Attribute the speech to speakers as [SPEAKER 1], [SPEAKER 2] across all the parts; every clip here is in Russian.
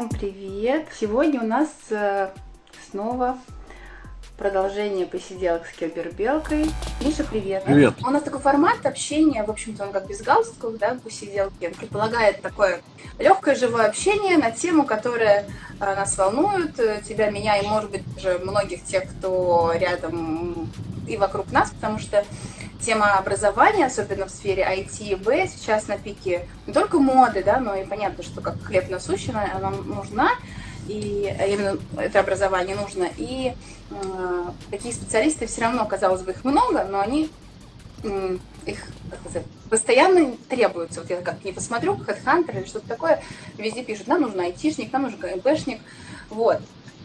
[SPEAKER 1] Всем привет! Сегодня у нас э, снова продолжение посиделок с Кибербелкой. Миша, привет!
[SPEAKER 2] Привет!
[SPEAKER 1] У нас такой формат общения, в общем-то, он как без галстуков, да, посиделки. Он предполагает такое легкое живое общение на тему, которая э, нас волнует, э, тебя, меня и, может быть, уже многих тех, кто рядом и вокруг нас, потому что тема образования, особенно в сфере IT и B, сейчас на пике не только моды, да, но и понятно, что как хлеб насущный, она нужна, и именно это образование нужно. И э, такие специалисты все равно, казалось бы, их много, но они их сказать, постоянно требуются. Вот я как не посмотрю, HeadHunter или что-то такое, везде пишут, нам нужен айтишник, нам нужен КМПшник. Вот.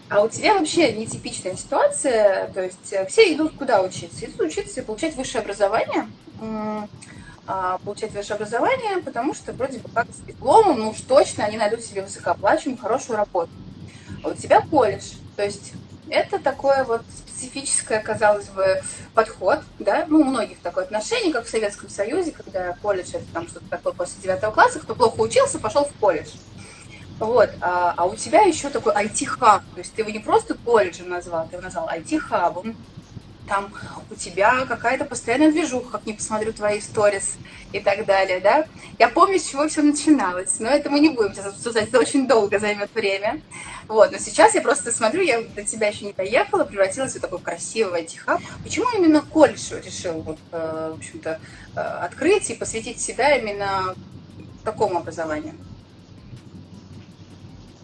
[SPEAKER 1] А у тебя вообще нетипичная ситуация, то есть э, все идут куда учиться? Идут учиться и получать высшее образование, а, получать высшее образование, потому что вроде бы как с дипломом, ну уж точно они найдут себе высокооплачиваемую, хорошую работу. А у тебя колледж, то есть это такое вот специфическое, казалось бы, подход, да, ну, у многих такое отношение, как в Советском Союзе, когда колледж это там что-то такое после девятого класса, кто плохо учился, пошел в колледж. Вот, а, а у тебя еще такой IT-хаб, то есть ты его не просто колледжем назвал, ты его назвал IT-хабом, там у тебя какая-то постоянная движуха, как не посмотрю твои сторис и так далее, да. Я помню, с чего все начиналось, но это мы не будем сейчас обсуждать, это очень долго займет время. Вот, но сейчас я просто смотрю, я до тебя еще не доехала, превратилась в такой красивый IT-хаб. Почему именно колледж решил, вот, э, в общем-то, э, открыть и посвятить себя именно такому образованию?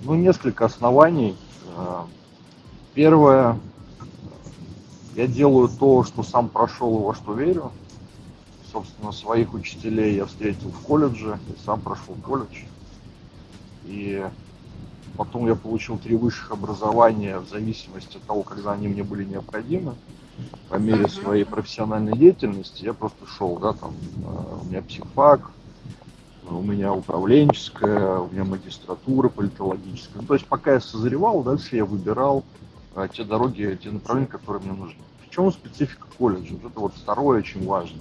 [SPEAKER 2] Ну, несколько оснований. Э, первое, я делаю то, что сам прошел и во что верю. Собственно, своих учителей я встретил в колледже, и сам прошел колледж. И потом я получил три высших образования в зависимости от того, когда они мне были необходимы. По мере своей профессиональной деятельности я просто шел, да, там, э, у меня психфак, у меня управленческая, у меня магистратура политологическая. Ну, то есть пока я созревал, дальше я выбирал а, те дороги, те направления, которые мне нужны. В чем специфика колледжа? Вот это вот второе очень важно.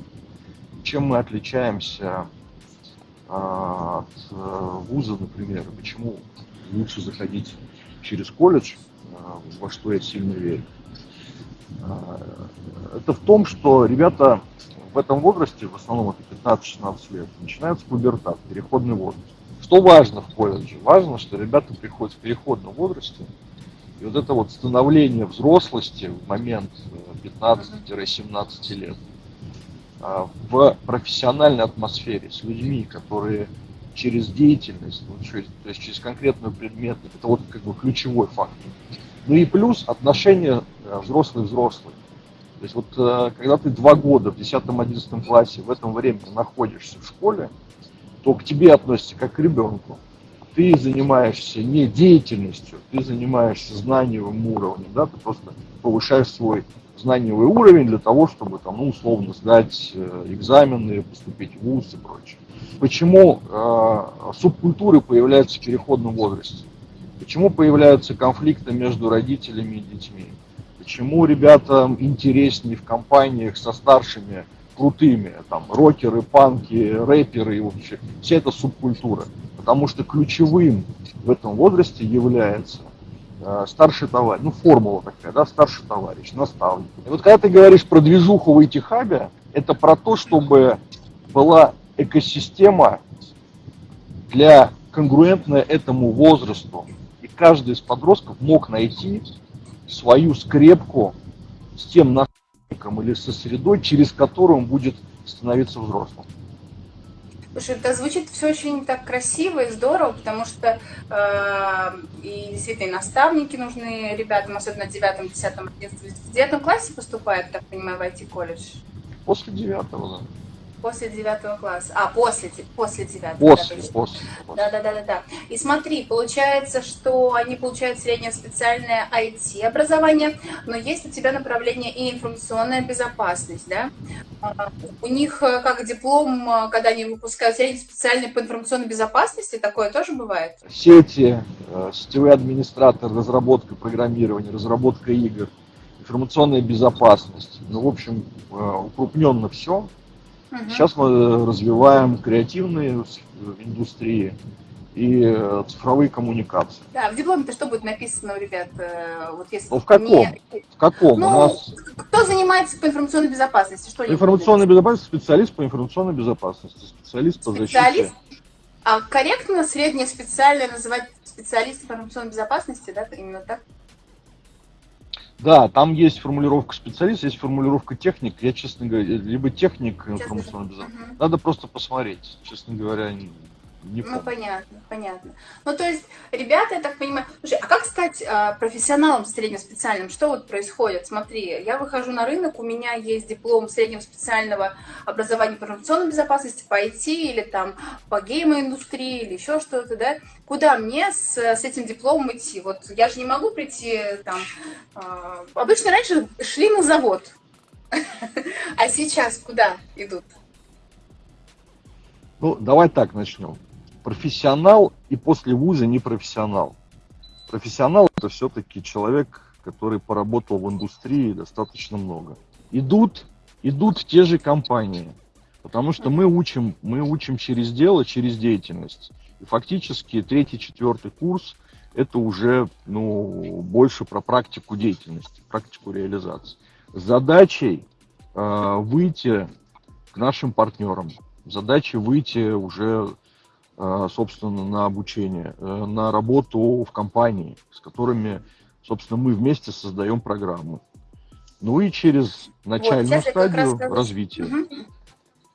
[SPEAKER 2] Чем мы отличаемся а, от а, вуза, например, почему лучше заходить через колледж, а, во что я сильно верю. Это в том, что ребята в этом возрасте, в основном это 15-16 лет, начинается пубертат, переходный возраст. Что важно в колледже? Важно, что ребята приходят в переходном возрасте, и вот это вот становление взрослости в момент 15-17 э, лет а, в профессиональной атмосфере с людьми, которые через деятельность, то есть через конкретную предмет, это вот как бы ключевой фактор. Ну и плюс отношения э, взрослый-взрослый. То есть вот э, когда ты два года в 10-11 классе в этом времени находишься в школе, то к тебе относятся как к ребенку. Ты занимаешься не деятельностью, ты занимаешься знаниевым уровнем, да, ты просто повышаешь свой знаниевый уровень для того, чтобы там, ну, условно сдать э, экзамены, поступить в ВУЗ и прочее. Почему э, субкультуры появляются в переходном возрасте? Почему появляются конфликты между родителями и детьми? Почему ребятам интереснее в компаниях со старшими, крутыми, там, рокеры, панки, рэперы и вообще, вся эта субкультура. Потому что ключевым в этом возрасте является э, старший товарищ, ну формула такая, да, старший товарищ, наставник. И вот когда ты говоришь про движуху в IT-хабе, это про то, чтобы была экосистема для конгруентная этому возрасту. И каждый из подростков мог найти свою скрепку с тем наставником или со средой, через которую он будет становиться взрослым.
[SPEAKER 1] Слушай, это звучит все очень так красиво и здорово, потому что э, и действительно и наставники нужны ребятам, особенно в 9, 10, 11. В 9 классе поступает, так понимаю, в IT-колледж?
[SPEAKER 2] После 9, да.
[SPEAKER 1] После девятого класса. А, после, после девятого.
[SPEAKER 2] После, да, после,
[SPEAKER 1] Да, да, да, да, да. И смотри, получается, что они получают среднее специальное IT-образование, но есть у тебя направление и информационная безопасность, да? А, у них э, как диплом, э, когда они выпускают средний специальный по информационной безопасности, такое тоже бывает?
[SPEAKER 2] Сети, э, сетевой администратор, разработка программирования, разработка игр, информационная безопасность. Ну, в общем, укрупненно все. Угу. Сейчас мы развиваем креативные индустрии, и э, цифровые коммуникации.
[SPEAKER 1] Да, в дипломе-то что будет написано у ребят? Э,
[SPEAKER 2] вот если ну, в каком? Не... В каком?
[SPEAKER 1] Ну, у нас... Кто занимается по информационной безопасности? Что
[SPEAKER 2] информационной безопасности специалист по информационной безопасности, специалист по
[SPEAKER 1] специалист? защите. А корректно среднее специальное называть специалист по информационной безопасности, да, именно так?
[SPEAKER 2] Да, там есть формулировка специалист, есть формулировка техник. Я, честно говоря, либо техник информационной безопасности. Угу. Надо просто посмотреть. Честно говоря,
[SPEAKER 1] не ну, понятно, понятно. Ну, то есть, ребята, я так понимаю... Слушай, а как стать а, профессионалом средним специальным? Что вот происходит? Смотри, я выхожу на рынок, у меня есть диплом среднего специального образования по информационной безопасности, по IT или там по гейм-индустрии или еще что-то, да? Куда мне с, с этим дипломом идти? Вот я же не могу прийти там... А, обычно раньше шли на завод, а сейчас куда идут?
[SPEAKER 2] Ну, давай так начнем профессионал и после вуза не профессионал. Профессионал это все-таки человек, который поработал в индустрии достаточно много. Идут, идут те же компании, потому что мы учим, мы учим через дело, через деятельность. И фактически третий, четвертый курс это уже ну, больше про практику деятельности, практику реализации. Задачей э, выйти к нашим партнерам, задачей выйти уже собственно, на обучение, э, на работу в компании, с которыми, собственно, мы вместе создаем программу. Ну и через начальную вот, стадию развития. Угу.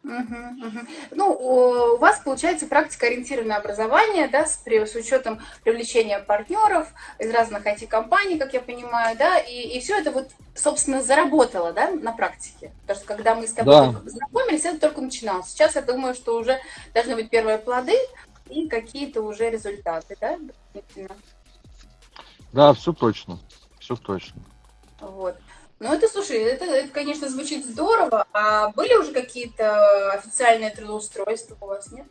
[SPEAKER 1] Угу, угу. Ну, у вас получается практика-ориентированное образование, да, с, с учетом привлечения партнеров из разных IT-компаний, как я понимаю, да, и, и все это вот, собственно, заработало, да, на практике. Потому что когда мы с тобой да. знакомились, это только начиналось. Сейчас я думаю, что уже должны быть первые плоды и какие-то уже результаты, да,
[SPEAKER 2] Да, все точно, все точно.
[SPEAKER 1] Вот. Ну, это, слушай, это, это, конечно, звучит здорово. А были уже какие-то официальные трудоустройства у вас, нет?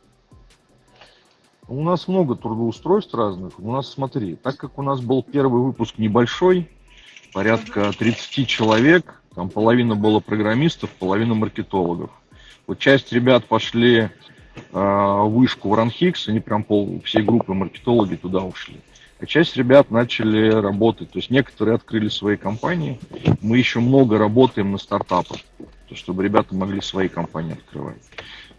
[SPEAKER 2] У нас много трудоустройств разных. У нас, смотри, так как у нас был первый выпуск небольшой, порядка 30 человек, там половина было программистов, половина маркетологов. Вот часть ребят пошли э, вышку в Ранхикс, они прям пол, всей группы маркетологи туда ушли а часть ребят начали работать. То есть некоторые открыли свои компании. Мы еще много работаем на стартапах, чтобы ребята могли свои компании открывать.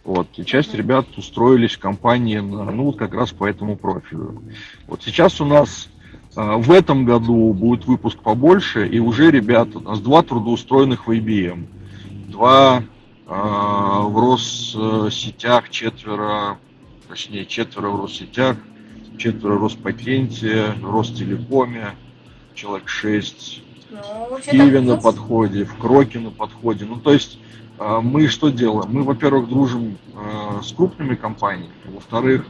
[SPEAKER 2] Вот. И часть ребят устроились в компании, ну, вот как раз по этому профилю. Вот сейчас у нас а, в этом году будет выпуск побольше, и уже ребята, у нас два трудоустроенных в IBM, два а, в Россетях, четверо, точнее четверо в Россетях, четверо Роспатенте, Ростелекоме, человек шесть, ну, в Киеве на подходе, в Кроке на подходе. Ну, то есть а, мы что делаем? Мы, во-первых, дружим а, с крупными компаниями, во-вторых,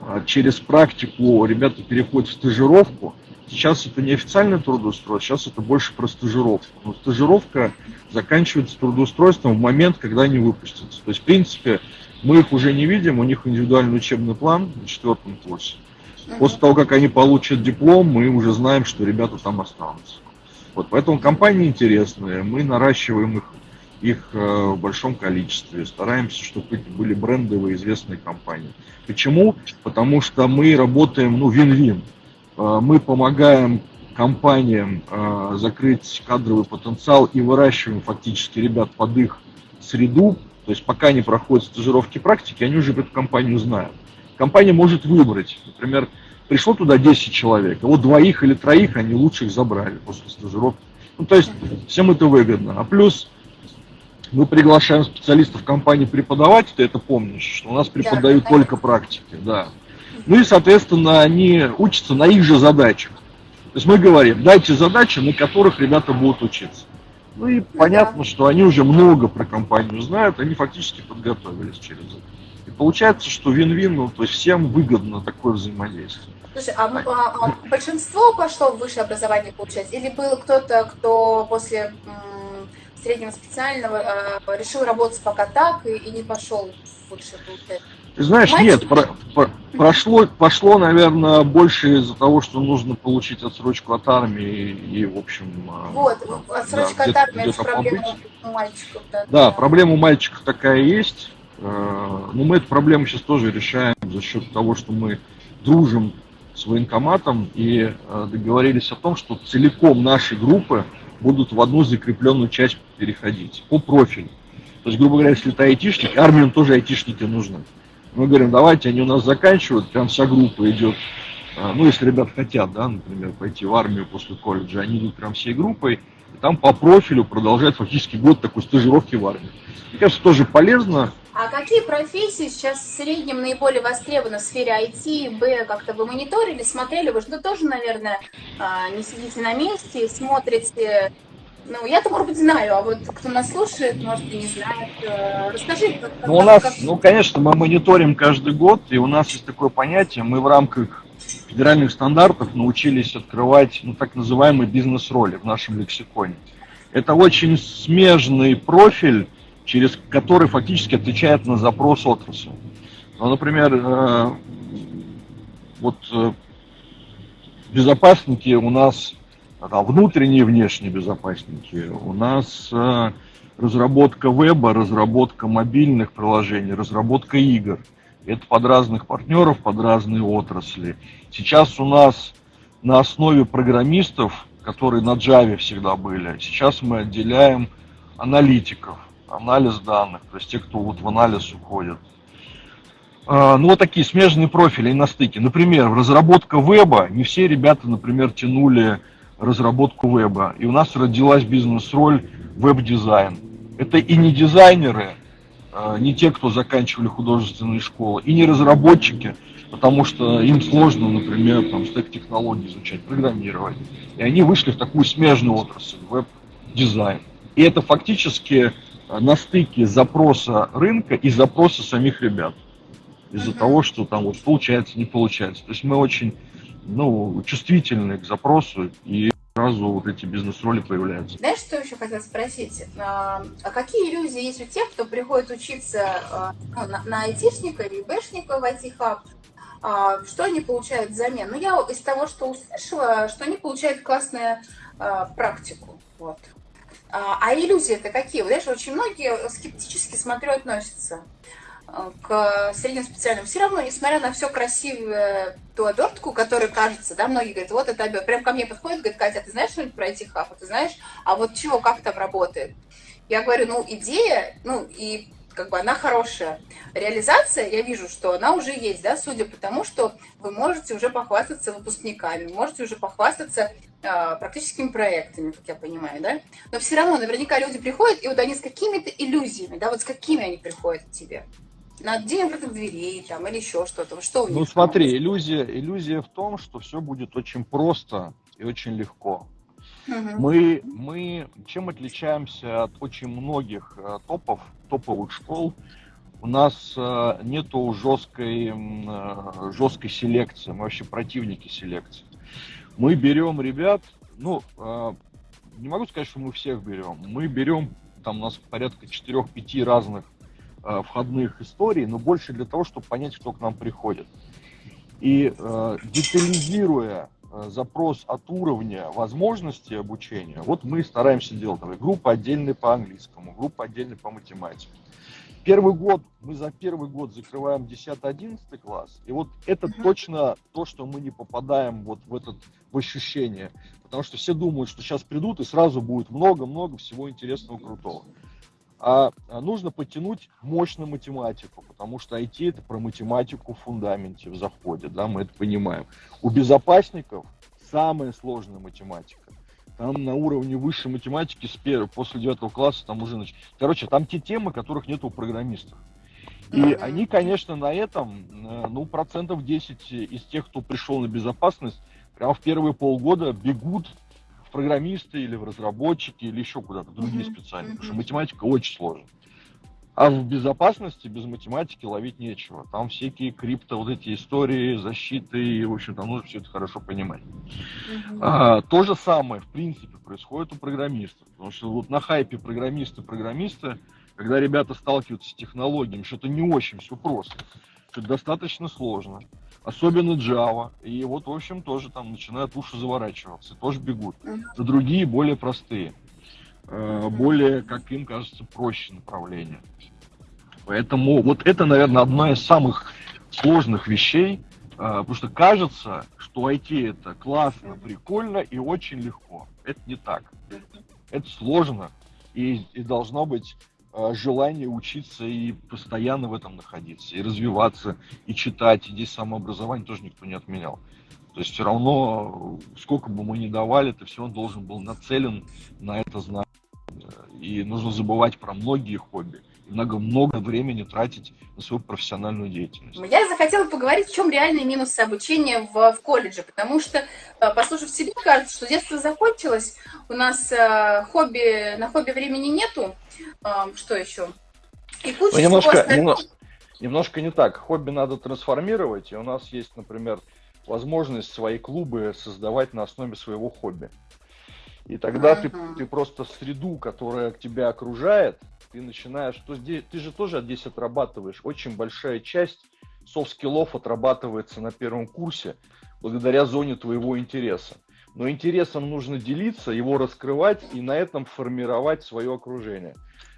[SPEAKER 2] а, через практику ребята переходят в стажировку. Сейчас это не официальное трудоустройство, сейчас это больше про стажировку. Но стажировка заканчивается трудоустройством в момент, когда они выпустятся. То есть, в принципе, мы их уже не видим, у них индивидуальный учебный план на четвертом курсе. После того, как они получат диплом, мы уже знаем, что ребята там останутся. Вот, поэтому компании интересные, мы наращиваем их, их э, в большом количестве, стараемся, чтобы это были брендовые известные компании. Почему? Потому что мы работаем, ну, вин-вин. Э, мы помогаем компаниям э, закрыть кадровый потенциал и выращиваем фактически ребят под их среду. То есть пока они проходят стажировки практики, они уже эту компанию знают компания может выбрать. Например, пришло туда 10 человек, а вот двоих или троих они лучших забрали после стажировки. Ну, то есть всем это выгодно. А плюс мы приглашаем специалистов компании преподавать, ты это помнишь, что у нас преподают да, только практики, да. Ну и, соответственно, они учатся на их же задачах. То есть мы говорим, дайте задачи, на которых ребята будут учиться. Ну и ну, понятно, да. что они уже много про компанию знают, они фактически подготовились через это. И получается, что вин-вин, ну, то есть всем выгодно такое взаимодействие.
[SPEAKER 1] Слушай, а, а, а большинство пошло в высшее образование получать? Или был кто-то, кто после м, среднего специального э, решил работать пока так и, и не пошел в высшее получать?
[SPEAKER 2] Ты знаешь, Мальчик? нет, про, про, прошло, пошло, наверное, больше из-за того, что нужно получить отсрочку от армии и, в общем...
[SPEAKER 1] А, вот, отсрочка да, от армии, это проблема у мальчиков. Да,
[SPEAKER 2] да, да, проблема у мальчиков такая есть. Э, но мы эту проблему сейчас тоже решаем за счет того, что мы дружим с военкоматом и э, договорились о том, что целиком наши группы будут в одну закрепленную часть переходить по профилю. То есть, грубо говоря, если ты айтишник, армии тоже айтишники нужны. Мы говорим, давайте, они у нас заканчивают, прям вся группа идет. А, ну, если ребят хотят, да, например, пойти в армию после колледжа, они идут прям всей группой, и там по профилю продолжают фактически год такой стажировки в армии. Мне кажется, тоже полезно.
[SPEAKER 1] А какие профессии сейчас в среднем наиболее востребованы в сфере IT, Б, как-то вы мониторили, смотрели? Вы же тоже, наверное, а, не сидите на месте, смотрите ну, я-то, может быть, знаю, а вот кто нас слушает, может, и не знает. Э, расскажи. Как,
[SPEAKER 2] ну, у нас, как... ну, конечно, мы мониторим каждый год, и у нас есть такое понятие, мы в рамках федеральных стандартов научились открывать, ну, так называемые бизнес-роли в нашем лексиконе. Это очень смежный профиль, через который фактически отвечает на запрос отрасли. Ну, например, э, вот э, безопасники у нас да, внутренние и внешние безопасники. У нас э, разработка веба, разработка мобильных приложений, разработка игр. Это под разных партнеров, под разные отрасли. Сейчас у нас на основе программистов, которые на Java всегда были, сейчас мы отделяем аналитиков, анализ данных, то есть те, кто вот в анализ уходит. А, ну, вот такие смежные профили и на стыке. Например, разработка веба не все ребята, например, тянули разработку веба. И у нас родилась бизнес-роль веб-дизайн. Это и не дизайнеры, а, не те, кто заканчивали художественные школы, и не разработчики, потому что им сложно, например, там, стек технологий изучать, программировать. И они вышли в такую смежную отрасль, веб-дизайн. И это фактически на стыке запроса рынка и запроса самих ребят. Из-за uh-huh. того, что там вот получается, не получается. То есть мы очень ну, чувствительны к запросу, и сразу вот эти бизнес-роли появляются.
[SPEAKER 1] Знаешь, что еще хотел спросить? А, а какие иллюзии есть у тех, кто приходит учиться а, ну, на, айтишника или бэшника в IT-хаб? А, что они получают взамен? Ну, я из того, что услышала, что они получают классную практику. Вот. А, а иллюзии это какие? Знаешь, очень многие скептически смотрю, относятся к средним специальным. Все равно, несмотря на все красивое, ту обертку, которая кажется, да, многие говорят, вот это обертка. Прям ко мне подходит, говорит, Катя, ты знаешь что-нибудь про IT хаб? Ты знаешь, а вот чего, как там работает? Я говорю, ну, идея, ну, и как бы она хорошая. Реализация, я вижу, что она уже есть, да, судя по тому, что вы можете уже похвастаться выпускниками, можете уже похвастаться э, практическими проектами, как я понимаю, да. Но все равно наверняка люди приходят, и вот они с какими-то иллюзиями, да, вот с какими они приходят к тебе на день открытых дверей там, или еще что-то? Что у
[SPEAKER 2] них? Ну смотри, иллюзия, иллюзия в том, что все будет очень просто и очень легко. Угу. Мы, мы чем отличаемся от очень многих э, топов, топовых школ? У нас э, нету жесткой, э, жесткой селекции, мы вообще противники селекции. Мы берем ребят, ну, э, не могу сказать, что мы всех берем. Мы берем, там у нас порядка 4-5 разных э, входных историй, но больше для того, чтобы понять, кто к нам приходит. И э, детализируя э, запрос от уровня возможности обучения, вот мы стараемся делать. Давай, группа отдельная по английскому, группа отдельная по математике. Первый год, мы за первый год закрываем 10-11 класс, и вот это точно то, что мы не попадаем вот в этот в ощущение, потому что все думают, что сейчас придут и сразу будет много-много всего интересного, крутого а, а нужно подтянуть мощную математику, потому что IT это про математику в фундаменте, в заходе, да, мы это понимаем. У безопасников самая сложная математика. Там на уровне высшей математики с первого, после девятого класса там уже... Нач... Короче, там те темы, которых нет у программистов. И mm-hmm. они, конечно, на этом, э, ну, процентов 10 из тех, кто пришел на безопасность, прямо в первые полгода бегут программисты или в разработчики или еще куда-то, другие mm-hmm. специальности, потому что математика очень сложная. А в безопасности без математики ловить нечего. Там всякие крипто, вот эти истории, защиты, и, в общем, там нужно все это хорошо понимать. Mm-hmm. А, то же самое, в принципе, происходит у программистов. Потому что вот на хайпе программисты-программисты, когда ребята сталкиваются с технологиями, что-то не очень все просто, что достаточно сложно особенно Java. И вот, в общем, тоже там начинают уши заворачиваться, тоже бегут. За другие, более простые, э, более, как им кажется, проще направления. Поэтому вот это, наверное, одна из самых сложных вещей, э, потому что кажется, что IT это классно, прикольно и очень легко. Это не так. Это сложно. И, и должно быть желание учиться и постоянно в этом находиться, и развиваться, и читать. И здесь самообразование тоже никто не отменял. То есть все равно, сколько бы мы ни давали, ты все равно должен был нацелен на это знание. И нужно забывать про многие хобби много-много времени тратить на свою профессиональную деятельность.
[SPEAKER 1] Я захотела поговорить, в чем реальные минусы обучения в, в колледже, потому что, э, послушав себе, кажется, что детство закончилось, у нас э, хобби, на хобби времени нету, э, что еще?
[SPEAKER 2] И куча ну, немножко, немножко, немножко не так. Хобби надо трансформировать, и у нас есть, например, возможность свои клубы создавать на основе своего хобби. И тогда uh-huh. ты, ты просто среду, которая тебя окружает, ты начинаешь, то здесь, ты же тоже здесь отрабатываешь. Очень большая часть софт-скиллов отрабатывается на первом курсе благодаря зоне твоего интереса. Но интересом нужно делиться, его раскрывать и на этом формировать свое окружение.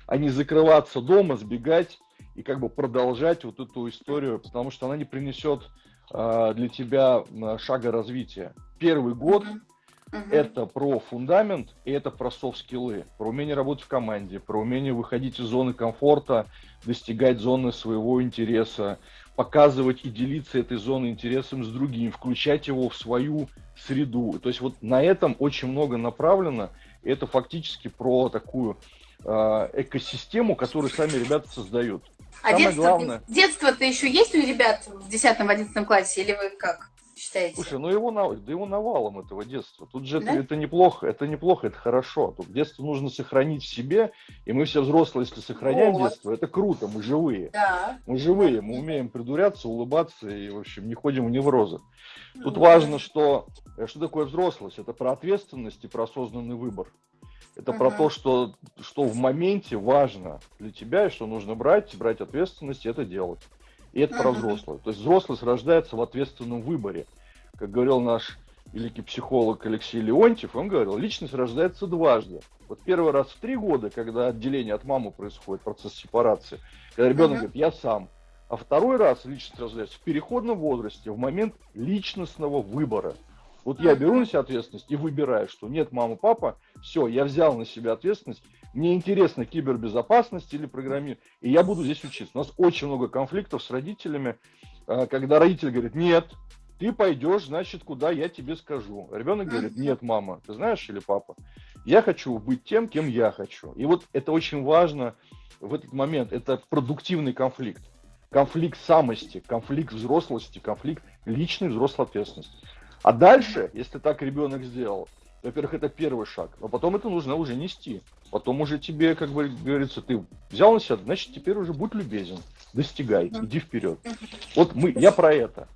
[SPEAKER 2] А не закрываться дома, сбегать и как бы продолжать вот эту историю, потому что она не принесет э, для тебя шага развития. Первый год Угу. Это про фундамент и это про софт-скиллы, про умение работать в команде, про умение выходить из зоны комфорта, достигать зоны своего интереса, показывать и делиться этой зоной интересом с другим, включать его в свою среду. То есть вот на этом очень много направлено. И это фактически про такую э, экосистему, которую сами ребята создают.
[SPEAKER 1] А Самое детство, главное... детство-то еще есть у ребят в 10-11 классе, или вы как? Считаете?
[SPEAKER 2] Слушай, ну его, да его навалом этого детства. Тут же да? это, это неплохо, это неплохо, это хорошо. Тут детство нужно сохранить в себе, и мы все взрослые, если сохраняем вот. детство, это круто, мы живые. Да. Мы живые, мы умеем придуряться, улыбаться и, в общем, не ходим в неврозы. Тут ну, важно, что, э, что такое взрослость. Это про ответственность и про осознанный выбор. Это uh-huh. про то, что, что в моменте важно для тебя, и что нужно брать, брать ответственность и это делать. И это про взрослых. То есть взрослость рождается в ответственном выборе. Как говорил наш великий психолог Алексей Леонтьев, он говорил, личность рождается дважды. Вот первый раз в три года, когда отделение от мамы происходит, процесс сепарации, когда ребенок uh-huh. говорит, я сам. А второй раз личность рождается в переходном возрасте, в момент личностного выбора. Вот я беру на себя ответственность и выбираю, что нет, мама, папа, все, я взял на себя ответственность, мне интересно кибербезопасность или программирование, и я буду здесь учиться. У нас очень много конфликтов с родителями, а, когда родитель говорит, нет, ты пойдешь, значит, куда я тебе скажу. Ребенок говорит, нет, мама, ты знаешь или папа, я хочу быть тем, кем я хочу. И вот это очень важно в этот момент, это продуктивный конфликт. Конфликт самости, конфликт взрослости, конфликт личной взрослой ответственности. А дальше, если так ребенок сделал, во-первых, это первый шаг, но потом это нужно уже нести. Потом уже тебе, как бы говорится, ты взял на себя, значит, теперь уже будь любезен, достигай, иди вперед. Вот мы, я про это.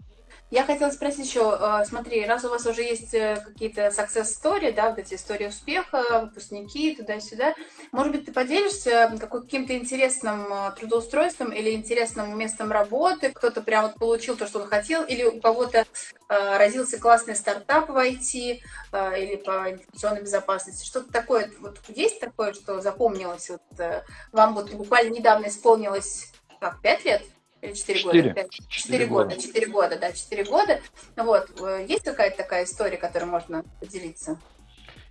[SPEAKER 1] Я хотела спросить еще, э, смотри, раз у вас уже есть э, какие-то success story, да, вот эти истории успеха, выпускники, туда-сюда, может быть, ты поделишься каким-то интересным э, трудоустройством или интересным местом работы, кто-то прям вот получил то, что он хотел, или у кого-то родился классный стартап в IT или по информационной безопасности, что-то такое, вот есть такое, что запомнилось, вот вам вот буквально недавно исполнилось, как, пять лет? 4 года? 4, года. 4 года, да, 4 года. Вот. Э, есть какая-то такая история, которой можно поделиться?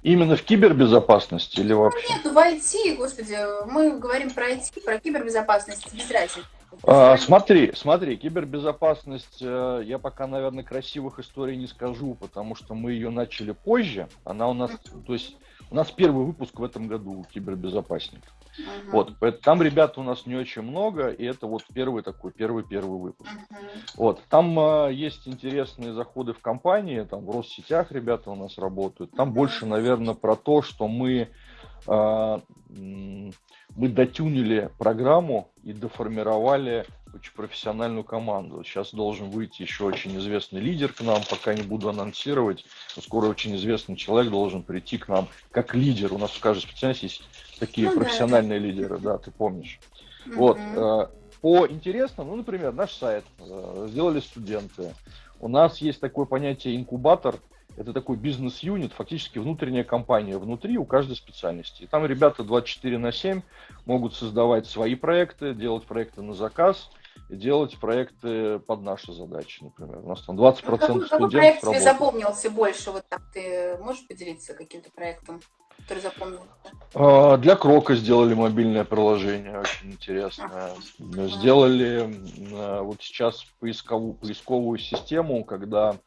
[SPEAKER 2] Именно в кибербезопасности или вообще?
[SPEAKER 1] Нет, ну в IT, господи, мы говорим про IT, про кибербезопасность, без разницы.
[SPEAKER 2] А, смотри, смотри, кибербезопасность, э, я пока, наверное, красивых историй не скажу, потому что мы ее начали позже. Она у нас, то есть у нас первый выпуск в этом году кибербезопасник. Uh-huh. Вот, там ребят у нас не очень много, и это вот первый такой, первый-первый выпуск. Uh-huh. Вот, там э, есть интересные заходы в компании, там в Россетях ребята у нас работают. Там uh-huh. больше, наверное, про то, что мы, мы дотюнили программу и доформировали очень профессиональную команду. Сейчас должен выйти еще очень известный лидер к нам, пока не буду анонсировать. Но скоро очень известный человек должен прийти к нам как лидер. У нас в каждой специальности есть такие ну, профессиональные да. лидеры, да, ты помнишь. Mm-hmm. Вот. Э, по интересному, ну, например, наш сайт э, сделали студенты. У нас есть такое понятие инкубатор. Это такой бизнес-юнит, фактически внутренняя компания внутри у каждой специальности. И там ребята 24 на 7 могут создавать свои проекты, делать проекты на заказ, и делать проекты под наши задачи, например. У нас там 20% ну, какой, студентов
[SPEAKER 1] Какой проект тебе запомнился больше? Вот так ты можешь поделиться каким-то проектом, который запомнился?
[SPEAKER 2] А, для Крока сделали мобильное приложение, очень интересное. Сделали а, вот сейчас поисковую, поисковую систему, когда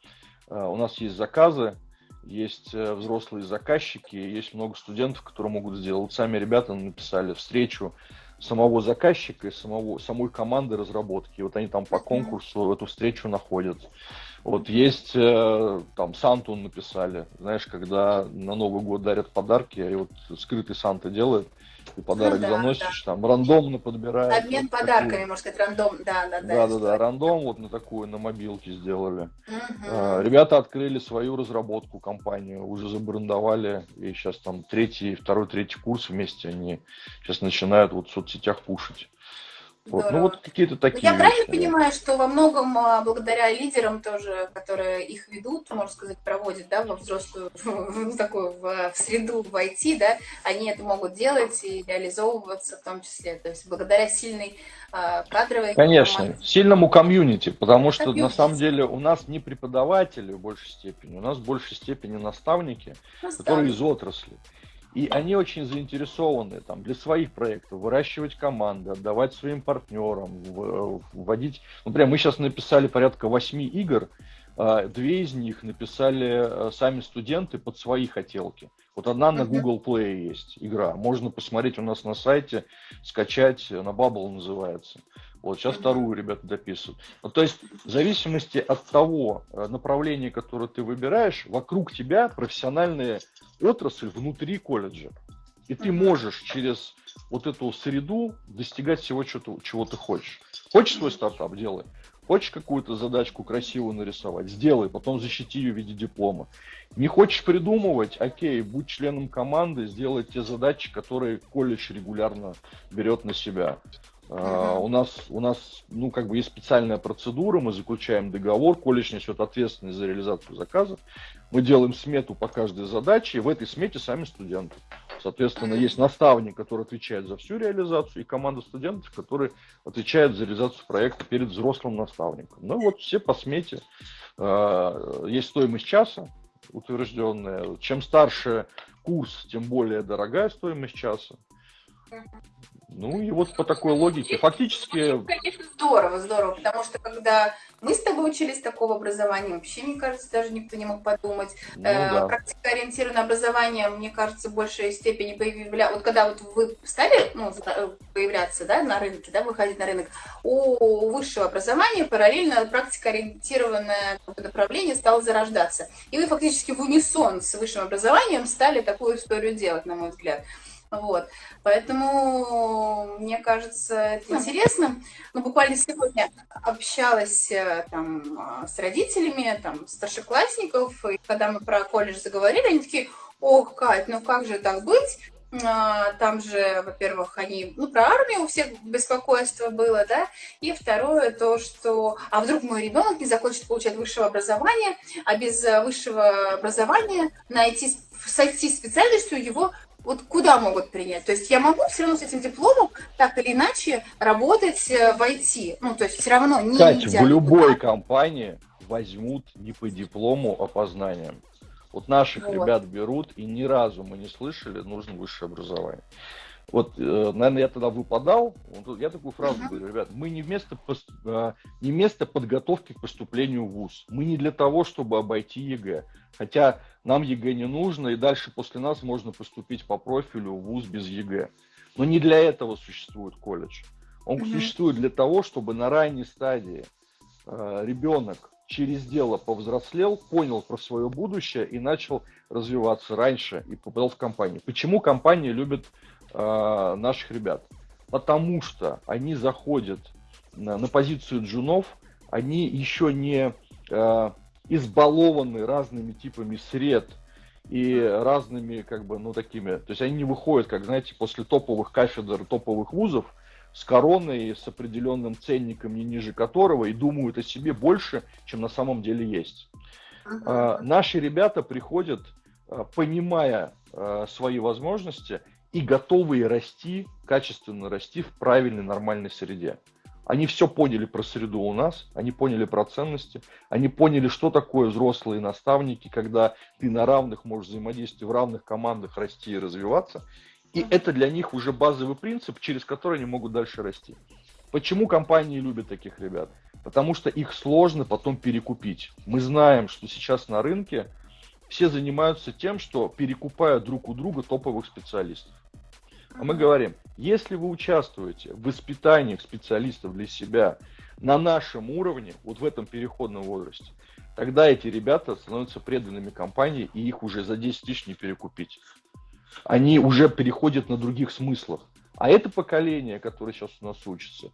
[SPEAKER 2] у нас есть заказы, есть э, взрослые заказчики, есть много студентов, которые могут сделать. Сами ребята написали встречу самого заказчика и самого, самой команды разработки. И вот они там по конкурсу эту встречу находят. Вот есть э, там Санту написали, знаешь, когда на Новый год дарят подарки, и вот скрытый Санта делает, и подарок ну, да, заносишь, да. там рандомно подбираешь.
[SPEAKER 1] Обмен вот подарками, такую. можно сказать, рандом, да, да, да.
[SPEAKER 2] Да, да, рандом вот на такую, на мобилке сделали. Угу. Ребята открыли свою разработку, компанию, уже забрендовали, и сейчас там третий, второй, третий курс вместе они сейчас начинают вот в соцсетях пушить. Вот. Ну вот какие-то такие.
[SPEAKER 1] Я вещи, правильно да. понимаю, что во многом а, благодаря лидерам тоже, которые их ведут, можно сказать, проводят, да, во взрослую, в такую в, в среду в IT, да, они это могут делать и реализовываться в том числе. То есть благодаря сильной э, кадровой.
[SPEAKER 2] Конечно, команде. сильному комьюнити, потому что комьюнити. на самом деле у нас не преподаватели в большей степени, у нас в большей степени наставники, наставники. которые из отрасли. И они очень заинтересованы там, для своих проектов выращивать команды, отдавать своим партнерам, вводить... Например, мы сейчас написали порядка восьми игр, а, две из них написали а, сами студенты под свои хотелки. Вот одна на Google Play есть игра, можно посмотреть у нас на сайте, скачать, на Bubble называется. Вот сейчас вторую ребята дописывают. Ну, то есть в зависимости от того э, направления, которое ты выбираешь, вокруг тебя профессиональная отрасль внутри колледжа. И ты можешь через вот эту среду достигать всего, чего, чего ты хочешь. Хочешь свой стартап, делай. Хочешь какую-то задачку красиво нарисовать, сделай, потом защити ее в виде диплома. Не хочешь придумывать, окей, будь членом команды, сделай те задачи, которые колледж регулярно берет на себя. Uh, у нас, у нас, ну, как бы есть специальная процедура, мы заключаем договор, колледж несет ответственность за реализацию заказа, мы делаем смету по каждой задаче, и в этой смете сами студенты. Соответственно, есть наставник, который отвечает за всю реализацию, и команда студентов, которые отвечают за реализацию проекта перед взрослым наставником. Ну вот все по смете. Uh, есть стоимость часа утвержденная. Чем старше курс, тем более дорогая стоимость часа. Ну и вот по такой логике. Фактически...
[SPEAKER 1] Конечно, здорово, здорово, потому что когда мы с тобой учились такого образования, вообще, мне кажется, даже никто не мог подумать. Ну, э, да. Практикоориентированное образование, мне кажется, в большей степени появлялось. Вот когда вот вы стали ну, э, появляться да, на рынке, да, выходить на рынок, у высшего образования параллельно практикоориентированное направление стало зарождаться. И вы фактически в унисон с высшим образованием стали такую историю делать, на мой взгляд. Вот. Поэтому мне кажется, это интересно. Ну, буквально сегодня общалась э, там с родителями, там, старшеклассников, и когда мы про колледж заговорили, они такие, ох, Кать, ну как же так быть? А, там же, во-первых, они, ну, про армию у всех беспокойство было, да, и второе то, что, а вдруг мой ребенок не захочет получать высшего образования, а без высшего образования найти, с IT-специальностью его вот куда могут принять? То есть я могу все равно с этим дипломом так или иначе работать э, в IT. Ну, то есть все равно не
[SPEAKER 2] Кстати, в любой компании возьмут не по диплому, а по знаниям. Вот наших вот. ребят берут, и ни разу мы не слышали, нужно высшее образование. Вот, э, наверное, я тогда выпадал, я такую фразу uh-huh. говорю, ребят, мы не вместо, э, не вместо подготовки к поступлению в ВУЗ, мы не для того, чтобы обойти ЕГЭ, хотя нам ЕГЭ не нужно, и дальше после нас можно поступить по профилю в ВУЗ без ЕГЭ. Но не для этого существует колледж. Он uh-huh. существует для того, чтобы на ранней стадии э, ребенок через дело повзрослел, понял про свое будущее и начал развиваться раньше и попадал в компанию. Почему компании любят э, наших ребят? Потому что они заходят на, на позицию джунов, они еще не э, избалованы разными типами сред и разными, как бы, ну, такими, то есть они не выходят, как, знаете, после топовых кафедр, топовых вузов, с короной, с определенным ценником, не ниже которого, и думают о себе больше, чем на самом деле есть. Uh-huh. А, наши ребята приходят, а, понимая а, свои возможности и готовые расти, качественно расти в правильной, нормальной среде. Они все поняли про среду у нас, они поняли про ценности, они поняли, что такое взрослые наставники, когда ты на равных можешь взаимодействовать в равных командах, расти и развиваться. И это для них уже базовый принцип, через который они могут дальше расти. Почему компании любят таких ребят? Потому что их сложно потом перекупить. Мы знаем, что сейчас на рынке все занимаются тем, что перекупают друг у друга топовых специалистов. А мы говорим, если вы участвуете в воспитании специалистов для себя на нашем уровне, вот в этом переходном возрасте, тогда эти ребята становятся преданными компании, и их уже за 10 тысяч не перекупить. Они уже переходят на других смыслах. А это поколение, которое сейчас у нас учится,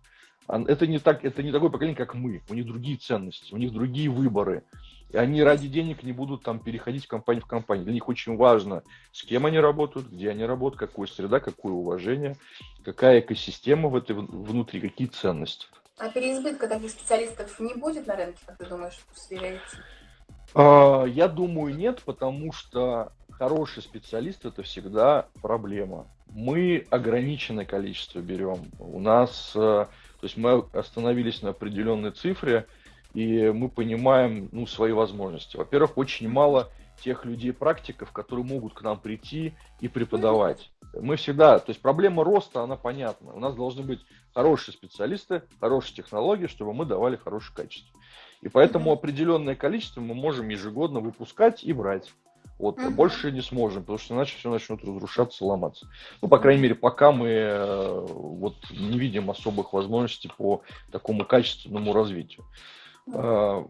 [SPEAKER 2] это не, так, это не такое поколение, как мы. У них другие ценности, у них другие выборы. И они ради денег не будут там переходить компанию в компанию. Для них очень важно, с кем они работают, где они работают, какая среда, какое уважение, какая экосистема в этой внутри, какие ценности.
[SPEAKER 1] А переизбытка таких специалистов не будет на рынке, как ты думаешь, после
[SPEAKER 2] а, Я думаю, нет, потому что хороший специалист это всегда проблема. Мы ограниченное количество берем. У нас, э, то есть мы остановились на определенной цифре, и мы понимаем ну, свои возможности. Во-первых, очень мало тех людей-практиков, которые могут к нам прийти и преподавать. Мы всегда, то есть проблема роста, она понятна. У нас должны быть хорошие специалисты, хорошие технологии, чтобы мы давали хорошее качество. И поэтому определенное количество мы можем ежегодно выпускать и брать. Вот, угу. больше не сможем, потому что иначе все начнет разрушаться, ломаться. Ну, по крайней мере, пока мы э, вот не видим особых возможностей по такому качественному развитию э,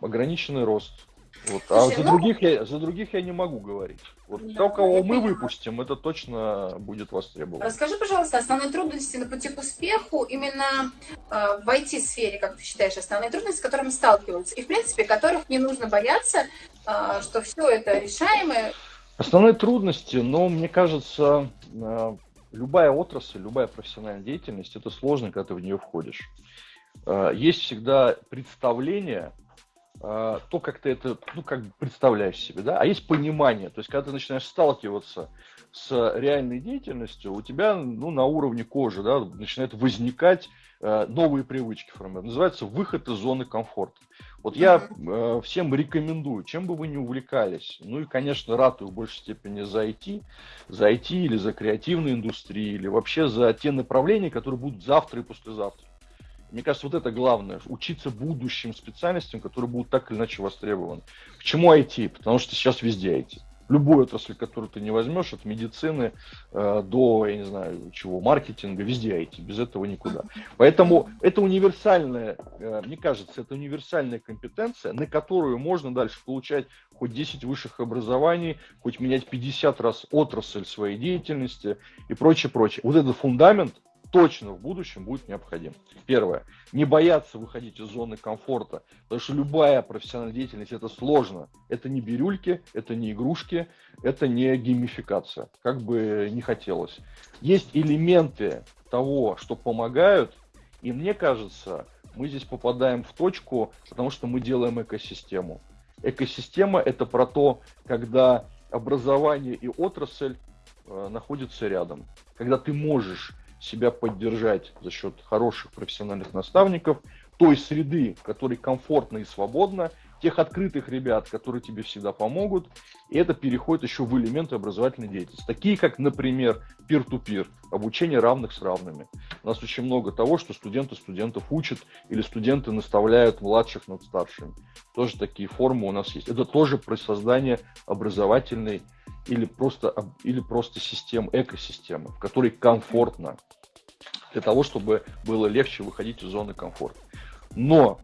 [SPEAKER 2] ограниченный рост. Вот. А Слушай, за, ну... других я, за других я не могу говорить. Вот да, то, кого мы выпустим, это точно будет востребовано.
[SPEAKER 1] Расскажи, пожалуйста, основные трудности на пути к успеху именно э, в IT-сфере, как ты считаешь, основные трудности, с которыми сталкиваются, и, в принципе, которых не нужно бояться, э, что все это решаемое.
[SPEAKER 2] Основные трудности, ну, мне кажется, э, любая отрасль, любая профессиональная деятельность, это сложно, когда ты в нее входишь. Э, есть всегда представление, э, то, как ты это, ну, как представляешь себе, да, а есть понимание, то есть, когда ты начинаешь сталкиваться с реальной деятельностью, у тебя, ну, на уровне кожи, да, начинают возникать э, новые привычки формировать. Называется выход из зоны комфорта. Вот я э, всем рекомендую, чем бы вы ни увлекались, ну и, конечно, ратую в большей степени за IT, за IT или за креативную индустрию, или вообще за те направления, которые будут завтра и послезавтра. Мне кажется, вот это главное, учиться будущим специальностям, которые будут так или иначе востребованы. Почему IT? Потому что сейчас везде IT. Любую отрасль, которую ты не возьмешь, от медицины э, до, я не знаю, чего, маркетинга, везде IT, без этого никуда. Поэтому это универсальная, э, мне кажется, это универсальная компетенция, на которую можно дальше получать хоть 10 высших образований, хоть менять 50 раз отрасль своей деятельности и прочее, прочее. Вот этот фундамент, точно в будущем будет необходим. Первое. Не бояться выходить из зоны комфорта, потому что любая профессиональная деятельность это сложно. Это не бирюльки, это не игрушки, это не геймификация, как бы не хотелось. Есть элементы того, что помогают, и мне кажется, мы здесь попадаем в точку, потому что мы делаем экосистему. Экосистема это про то, когда образование и отрасль э, находятся рядом. Когда ты можешь себя поддержать за счет хороших профессиональных наставников, той среды, в которой комфортно и свободно, тех открытых ребят, которые тебе всегда помогут, и это переходит еще в элементы образовательной деятельности, такие как, например, peer-to-peer, обучение равных с равными. У нас очень много того, что студенты студентов учат или студенты наставляют младших над старшими. Тоже такие формы у нас есть. Это тоже про создание образовательной или просто, или просто систем, экосистемы, в которой комфортно, для того, чтобы было легче выходить из зоны комфорта. Но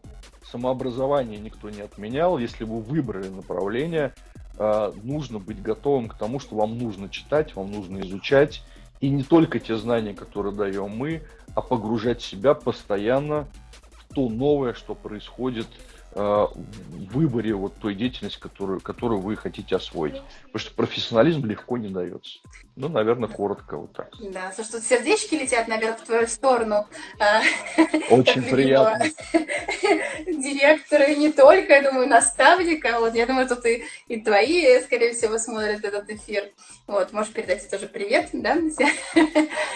[SPEAKER 2] самообразование никто не отменял. Если вы выбрали направление, а, нужно быть готовым к тому, что вам нужно читать, вам нужно изучать. И не только те знания, которые даем мы, а погружать себя постоянно в то новое, что происходит в выборе вот той деятельности, которую, которую вы хотите освоить. Потому что профессионализм легко не дается. Ну, наверное, коротко вот так.
[SPEAKER 1] Да, слушай, тут сердечки летят, наверное, в твою сторону.
[SPEAKER 2] А, Очень приятно.
[SPEAKER 1] Директора и не только, я думаю, наставника. Вот, я думаю, тут и, и твои, скорее всего, смотрят этот эфир. Вот, можешь передать тоже привет, да?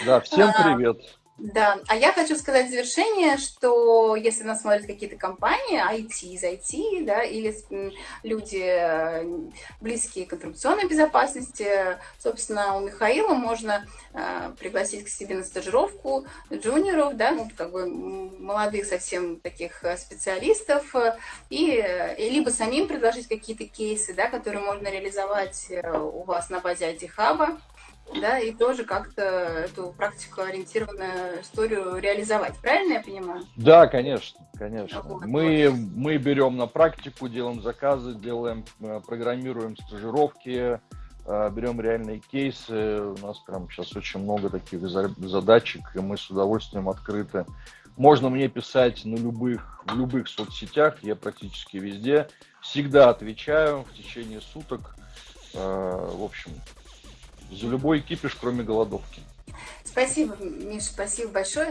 [SPEAKER 2] Да, всем а, привет.
[SPEAKER 1] Да, а я хочу сказать в завершение, что если нас смотрят какие-то компании, IT из IT, да, или люди э, близкие к информационной безопасности, собственно, у Михаила можно э, пригласить к себе на стажировку джуниоров, да, ну, как бы молодых совсем таких э, специалистов, и, и либо самим предложить какие-то кейсы, да, которые можно реализовать у вас на базе IT-хаба, да, и тоже как-то эту практику ориентированную историю реализовать. Правильно я понимаю?
[SPEAKER 2] Да, конечно, конечно. Вот, мы, вот. мы берем на практику, делаем заказы, делаем, э, программируем стажировки, э, берем реальные кейсы. У нас прям сейчас очень много таких задачек, и мы с удовольствием открыты. Можно мне писать на любых, в любых соцсетях, я практически везде. Всегда отвечаю в течение суток. Э, в общем, за любой кипиш, кроме голодовки.
[SPEAKER 1] Спасибо, Миша, спасибо большое.